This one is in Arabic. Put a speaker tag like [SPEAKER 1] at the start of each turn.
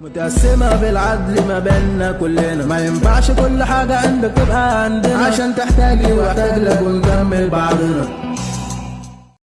[SPEAKER 1] متقسمة بالعدل ما بيننا كلنا. ما ينفعش كل حاجة عندك تبقى عندنا. عشان تحتاج لي وأحتاج لك ونكمل بعضنا